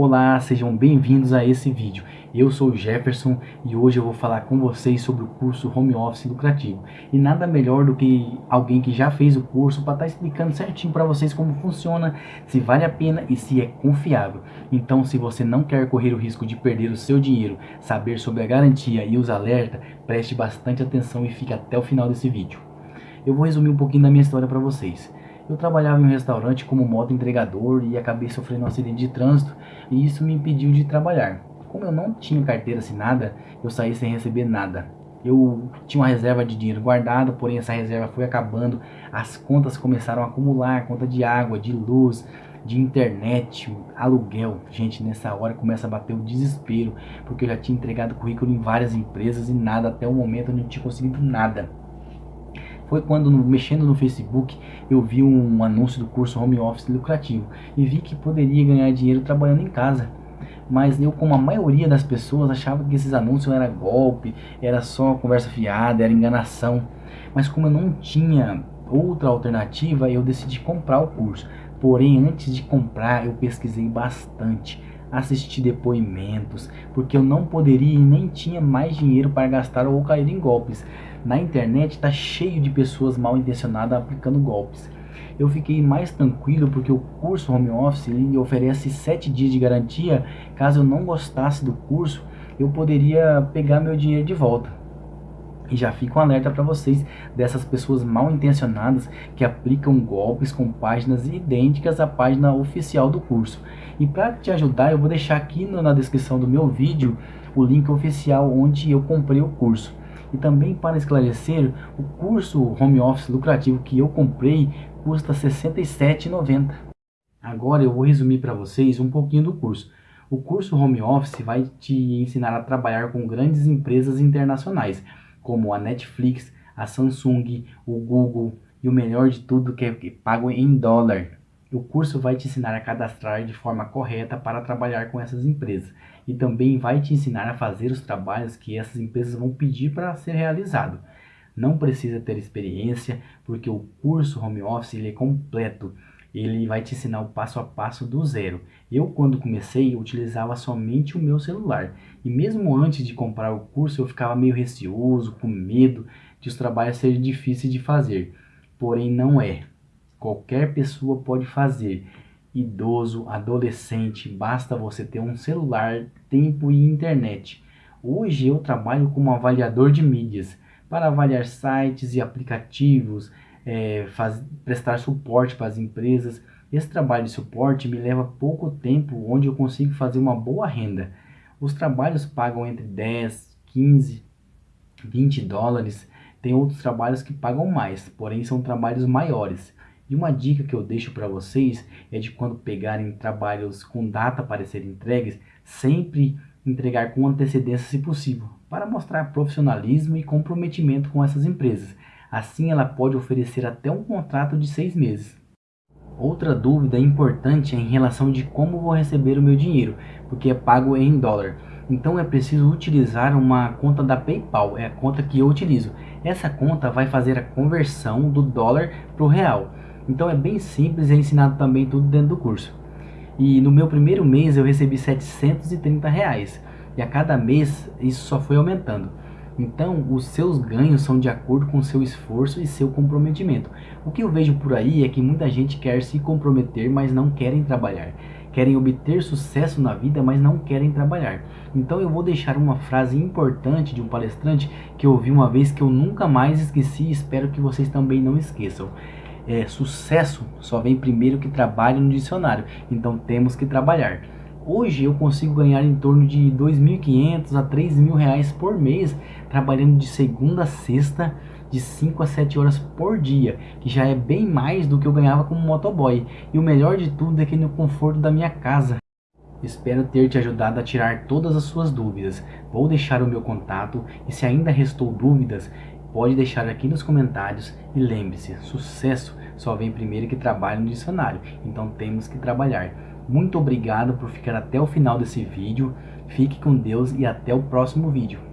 Olá, sejam bem-vindos a esse vídeo. Eu sou o Jefferson e hoje eu vou falar com vocês sobre o curso Home Office Lucrativo. E nada melhor do que alguém que já fez o curso para estar tá explicando certinho para vocês como funciona, se vale a pena e se é confiável. Então, se você não quer correr o risco de perder o seu dinheiro, saber sobre a garantia e os alertas, preste bastante atenção e fique até o final desse vídeo. Eu vou resumir um pouquinho da minha história para vocês. Eu trabalhava em um restaurante como moto entregador e acabei sofrendo um acidente de trânsito e isso me impediu de trabalhar. Como eu não tinha carteira assinada, eu saí sem receber nada. Eu tinha uma reserva de dinheiro guardado, porém essa reserva foi acabando, as contas começaram a acumular, conta de água, de luz, de internet, aluguel. Gente, nessa hora começa a bater o desespero, porque eu já tinha entregado currículo em várias empresas e nada, até o momento eu não tinha conseguido nada foi quando, mexendo no Facebook, eu vi um anúncio do curso Home Office lucrativo e vi que poderia ganhar dinheiro trabalhando em casa. Mas eu, como a maioria das pessoas, achava que esses anúncios era golpe, era só conversa fiada, era enganação. Mas como eu não tinha outra alternativa, eu decidi comprar o curso. Porém, antes de comprar, eu pesquisei bastante assisti depoimentos, porque eu não poderia e nem tinha mais dinheiro para gastar ou cair em golpes. Na internet está cheio de pessoas mal intencionadas aplicando golpes. Eu fiquei mais tranquilo porque o curso Home Office oferece 7 dias de garantia. Caso eu não gostasse do curso, eu poderia pegar meu dinheiro de volta. E já fica um alerta para vocês dessas pessoas mal intencionadas que aplicam golpes com páginas idênticas à página oficial do curso. E para te ajudar, eu vou deixar aqui na descrição do meu vídeo o link oficial onde eu comprei o curso. E também para esclarecer, o curso Home Office lucrativo que eu comprei custa R$ 67,90. Agora eu vou resumir para vocês um pouquinho do curso. O curso Home Office vai te ensinar a trabalhar com grandes empresas internacionais como a Netflix, a Samsung, o Google e o melhor de tudo que é pago em dólar. O curso vai te ensinar a cadastrar de forma correta para trabalhar com essas empresas e também vai te ensinar a fazer os trabalhos que essas empresas vão pedir para ser realizado. Não precisa ter experiência, porque o curso Home Office ele é completo ele vai te ensinar o passo a passo do zero. Eu, quando comecei, utilizava somente o meu celular. E mesmo antes de comprar o curso, eu ficava meio receoso, com medo de os trabalhos serem difíceis de fazer. Porém, não é. Qualquer pessoa pode fazer. Idoso, adolescente, basta você ter um celular, tempo e internet. Hoje eu trabalho como avaliador de mídias para avaliar sites e aplicativos, é, faz, prestar suporte para as empresas. Esse trabalho de suporte me leva pouco tempo, onde eu consigo fazer uma boa renda. Os trabalhos pagam entre 10, 15, 20 dólares. Tem outros trabalhos que pagam mais, porém são trabalhos maiores. E uma dica que eu deixo para vocês é de quando pegarem trabalhos com data para serem entregues, sempre entregar com antecedência se possível, para mostrar profissionalismo e comprometimento com essas empresas. Assim, ela pode oferecer até um contrato de seis meses. Outra dúvida importante é em relação de como vou receber o meu dinheiro, porque é pago em dólar. Então é preciso utilizar uma conta da PayPal, é a conta que eu utilizo. Essa conta vai fazer a conversão do dólar para o real. Então é bem simples, é ensinado também tudo dentro do curso. E no meu primeiro mês eu recebi 730 reais. E a cada mês isso só foi aumentando. Então, os seus ganhos são de acordo com seu esforço e seu comprometimento. O que eu vejo por aí é que muita gente quer se comprometer, mas não querem trabalhar. Querem obter sucesso na vida, mas não querem trabalhar. Então eu vou deixar uma frase importante de um palestrante que eu ouvi uma vez que eu nunca mais esqueci e espero que vocês também não esqueçam. É, sucesso só vem primeiro que trabalho no dicionário, então temos que trabalhar. Hoje eu consigo ganhar em torno de 2.500 a 3.000 reais por mês, trabalhando de segunda a sexta, de 5 a 7 horas por dia, que já é bem mais do que eu ganhava como motoboy. E o melhor de tudo é que no conforto da minha casa. Espero ter te ajudado a tirar todas as suas dúvidas. Vou deixar o meu contato e se ainda restou dúvidas, pode deixar aqui nos comentários. E lembre-se, sucesso só vem primeiro que trabalho no dicionário, então temos que trabalhar. Muito obrigado por ficar até o final desse vídeo. Fique com Deus e até o próximo vídeo.